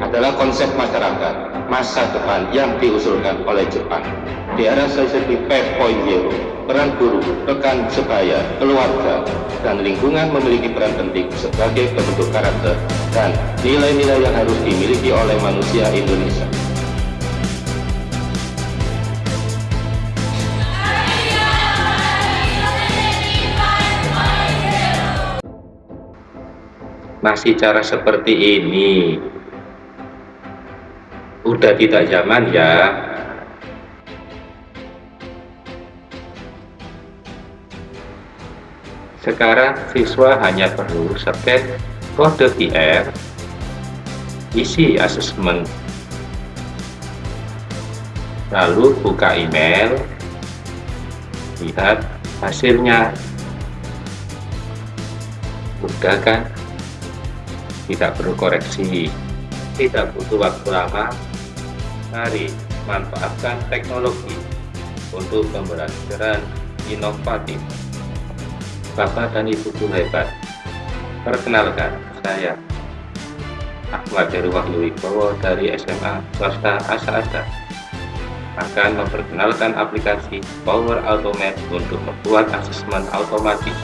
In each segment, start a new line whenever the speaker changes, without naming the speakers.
adalah konsep masyarakat masa depan yang diusulkan oleh Jepang. Di era sisi 5.0, peran guru, rekan sebaya, keluarga, dan lingkungan memiliki peran penting sebagai bentuk karakter dan nilai-nilai yang harus dimiliki oleh manusia Indonesia.
Masih cara seperti ini. Udah tidak zaman ya. Sekarang siswa hanya perlu scan kode QR isi asesmen lalu buka email lihat hasilnya. Mudah kan tidak perlu koreksi, tidak butuh waktu lama. Mari manfaatkan teknologi untuk pembelajaran inovatif. Bapak dan Ibu guru hebat. Perkenalkan, saya Ahmad Heru Wahyu Wibowo dari SMA Swasta Asa Asa akan memperkenalkan aplikasi Power Automate untuk membuat asesmen otomatis.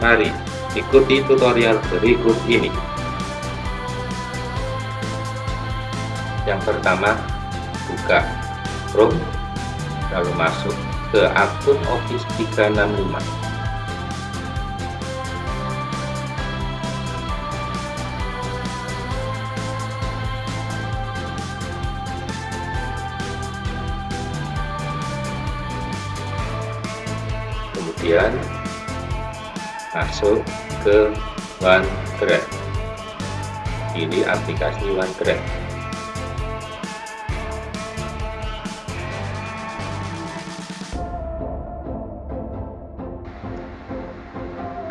Mari Ikuti tutorial berikut ini. Yang pertama, buka Chrome, lalu masuk ke akun Office 365. Kemudian masuk ke OneDrive pilih aplikasi OneDrive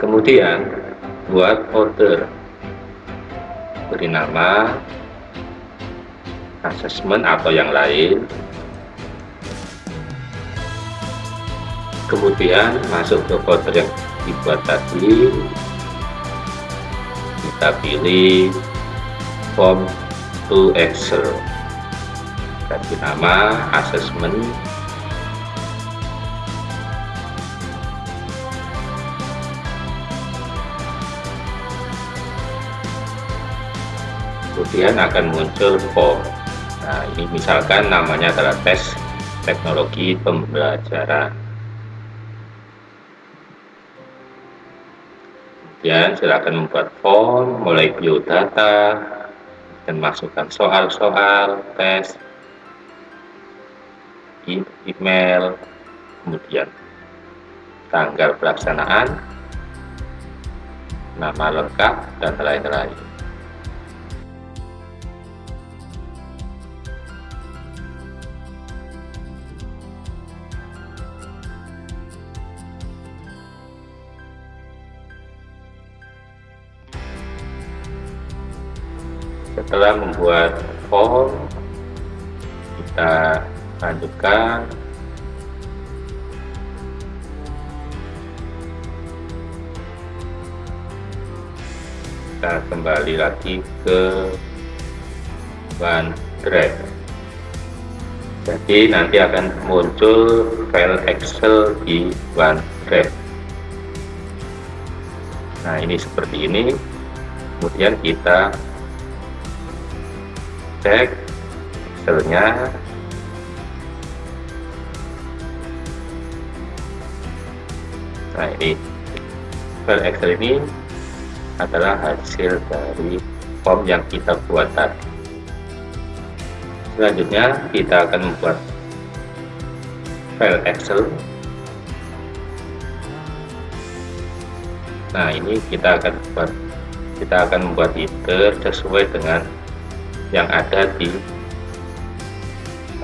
kemudian buat folder beri nama assessment atau yang lain. Kemudian masuk ke folder yang dibuat tadi kita pilih form to Excel. Kasih nama assessment. Kemudian akan muncul form. Nah ini misalkan namanya adalah tes teknologi pembelajaran kemudian silakan membuat form mulai biodata dan masukkan soal-soal tes email kemudian tanggal pelaksanaan nama lengkap dan lain-lain setelah membuat form. Kita lanjutkan. Kita kembali lagi ke OneDrive jadi nanti akan muncul file Excel di OneDrive nah ini seperti ini. Kemudian kita cek Excelnya nah ini file Excel ini adalah hasil dari form yang kita buat tadi. Selanjutnya kita akan membuat file Excel. Nah ini kita akan buat kita akan membuat header sesuai dengan yang ada di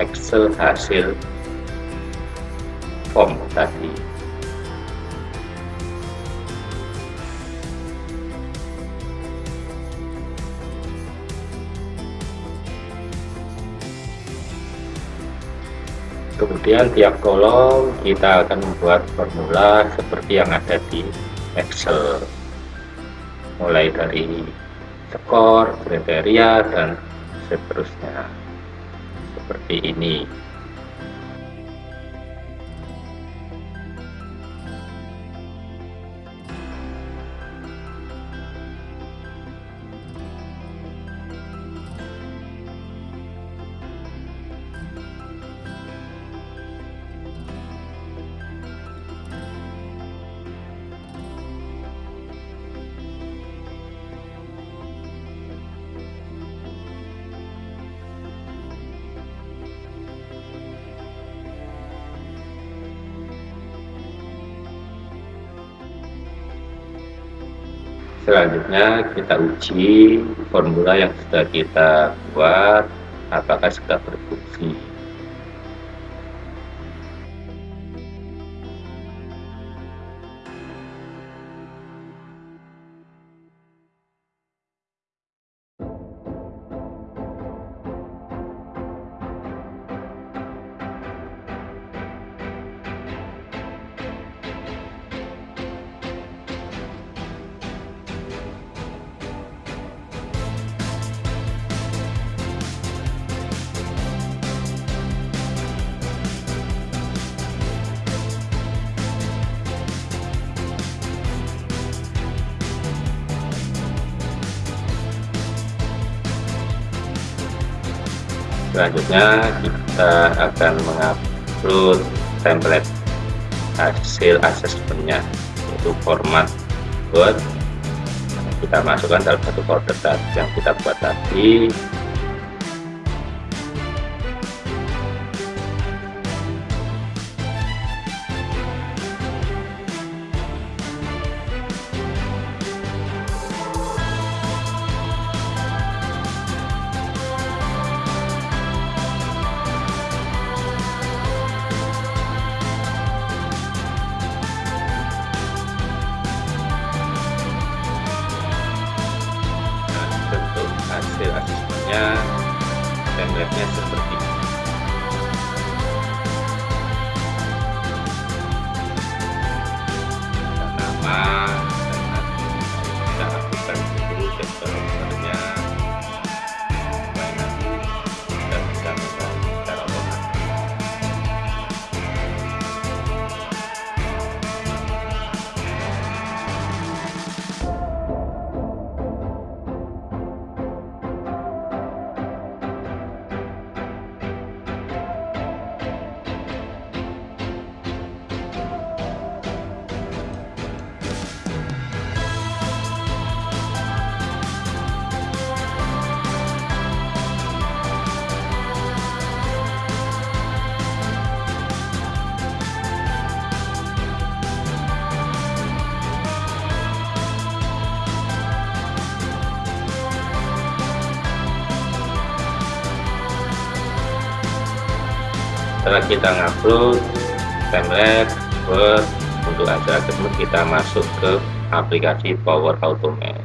Excel hasil form tadi. Kemudian tiap kolom kita akan membuat formula seperti yang ada di Excel. Mulai dari skor, kriteria, dan seterusnya. Seperti ini selanjutnya kita uji formula yang sudah kita buat apakah sudah berfungsi selanjutnya kita akan mengupload template hasil asesmennya yaitu format Word. Kita masukkan dalam satu folder yang kita buat tadi setelah kita ngupload template Word untuk hasil tersebut kita masuk ke aplikasi Power Automate.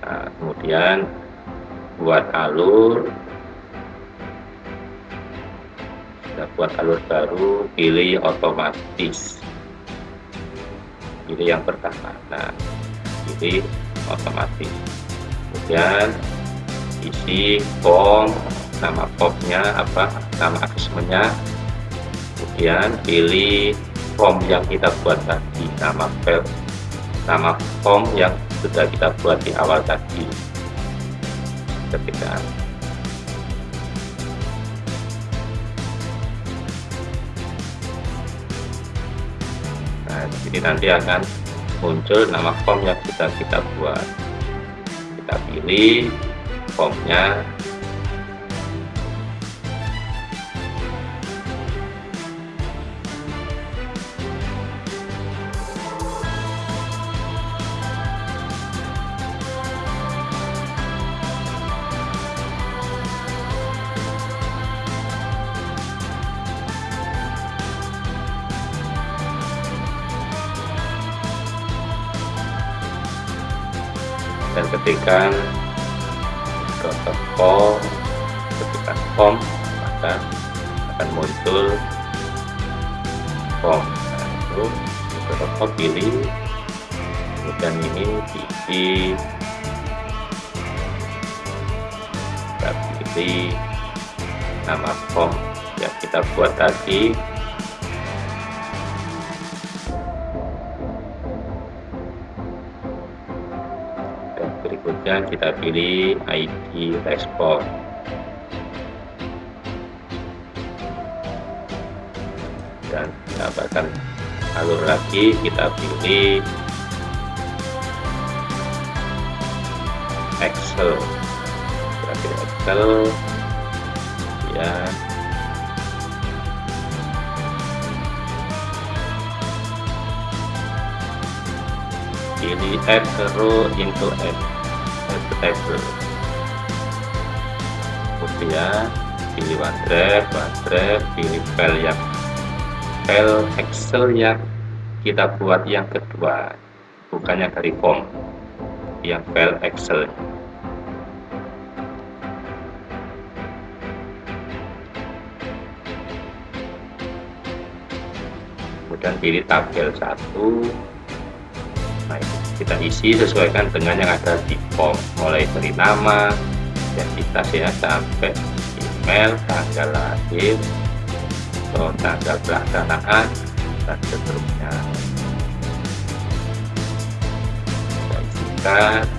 Nah, kemudian buat alur kita buat alur baru pilih otomatis. Pilih yang pertama. Nah pilih otomatis. Kemudian isi form nama popnya apa nama asesmennya kemudian pilih form yang kita buat tadi nama file nama form yang sudah kita buat di awal tadi. Ketika nah jadi nanti akan muncul nama form yang sudah kita buat. Kita pilih formnya dan ketikkan protokol ketikkan form maka akan muncul form itu protokol pilih. Kemudian ini diisi. Kita pilih nama form yang kita buat tadi kita pilih ID respon. Dan dapatkan alur lagi kita pilih Excel. Kita pilih Excel. Ya. Pilih add row into add table kemudian pilih OneDrive OneDrive pilih file yang file Excel yang kita buat yang kedua. Bukannya dari form yang file Excel. Kemudian pilih tabel 1 nah kita isi sesuaikan dengan yang ada di form. Mulai dari nama identitas ya sampai email tanggal lahir atau tanggal pelaksanaan dan seterusnya. Kita isikan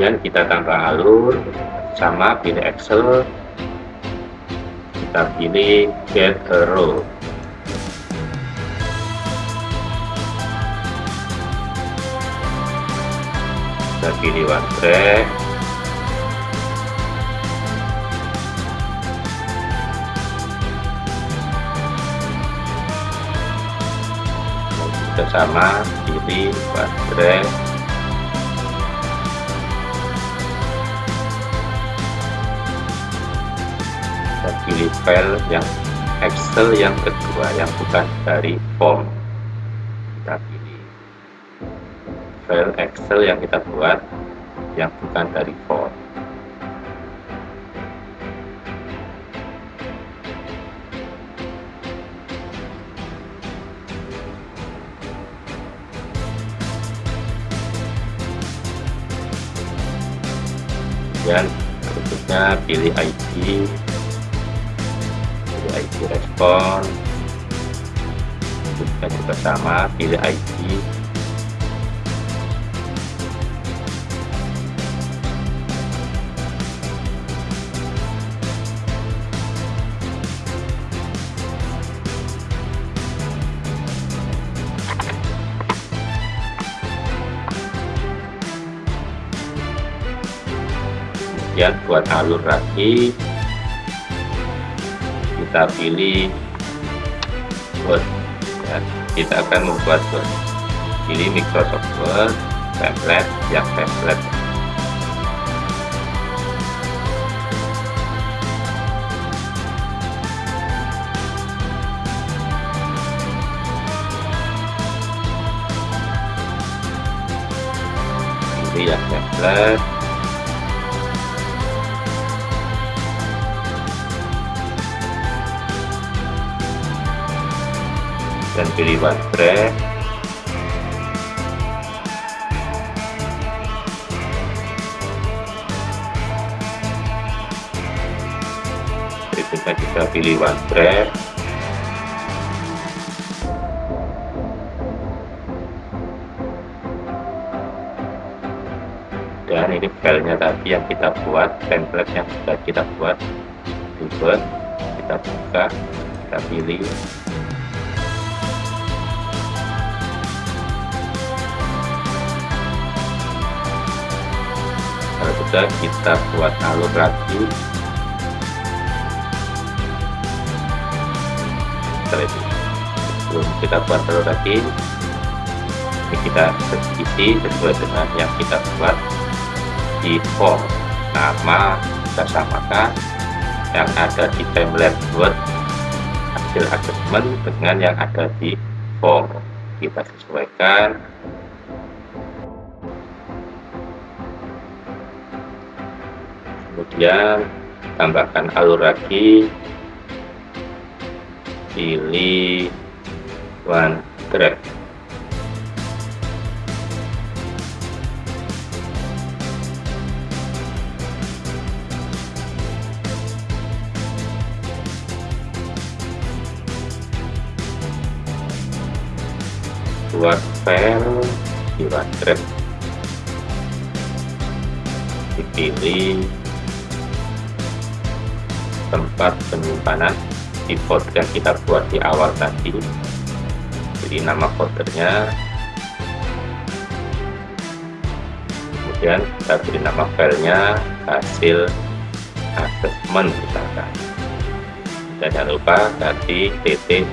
kemudian kita tambah alur sama pilih Excel. Kita pilih get a row. Kita pilih track. Kita sama pilih one pilih file yang Excel yang kedua yang bukan dari form. Kita pilih file Excel yang kita buat yang bukan dari form. Dan berikutnya pilih ID Respon kita juga sama pilih ID kemudian buat alur lagi kita pilih Word ya, kita akan membuat Word pilih Microsoft Word template yang template pilih yang template dan pilih baterai berikutnya kita pilih baterai dan ini filenya tadi yang kita buat template yang sudah kita buat. Dubet kita buka kita pilih. Sudah kita buat alur lagi. Sebelum kita buat alur lagi ini kita isi sesuai dengan yang kita buat di form. Nama kita samakan yang ada di template buat hasil adjustment dengan yang ada di form. Kita sesuaikan kemudian tambahkan alur lagi. Pilih one grab buat file di one grab dipilih tempat penyimpanan di folder yang kita buat di awal tadi. Jadi nama foldernya. Kemudian kita beri nama filenya hasil assessment misalkan. Dan jangan lupa tadi tt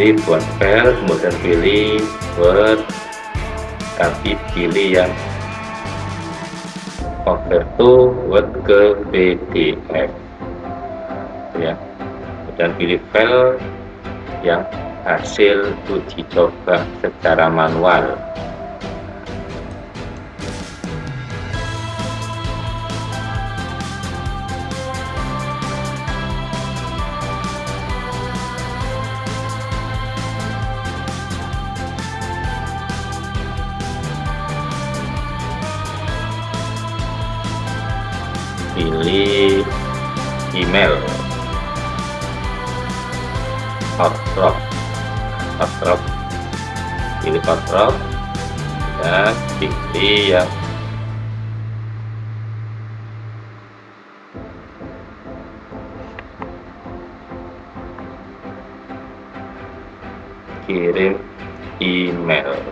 pilih buat file kemudian pilih word tapi pilih yang convert to word ke PDF ya. Kemudian pilih file yang hasil uji coba secara manual pilih hotdrop dan pilih yang kirim email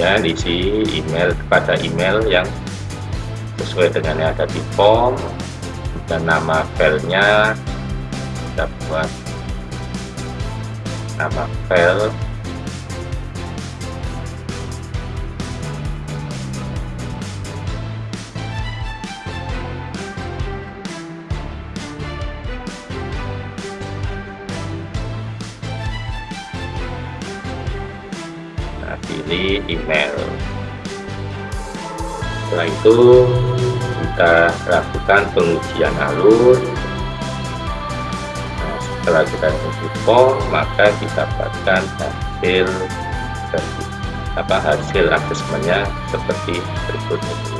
ya diisi email kepada email yang sesuai dengan yang ada di form dan nama filenya. Kita buat nama file pilih email. Setelah itu kita lakukan pengujian alur. Nah, setelah kita uji maka kita dapatkan hasil apa hasil asesmennya seperti berikut ini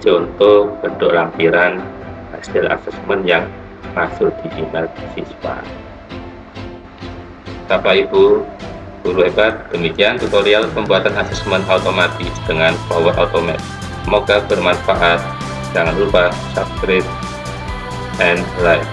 contoh bentuk lampiran hasil asesmen yang masuk di email siswa. Bapak Ibu guru hebat demikian tutorial pembuatan asesmen otomatis dengan Power Automate. Semoga bermanfaat. Jangan lupa subscribe and like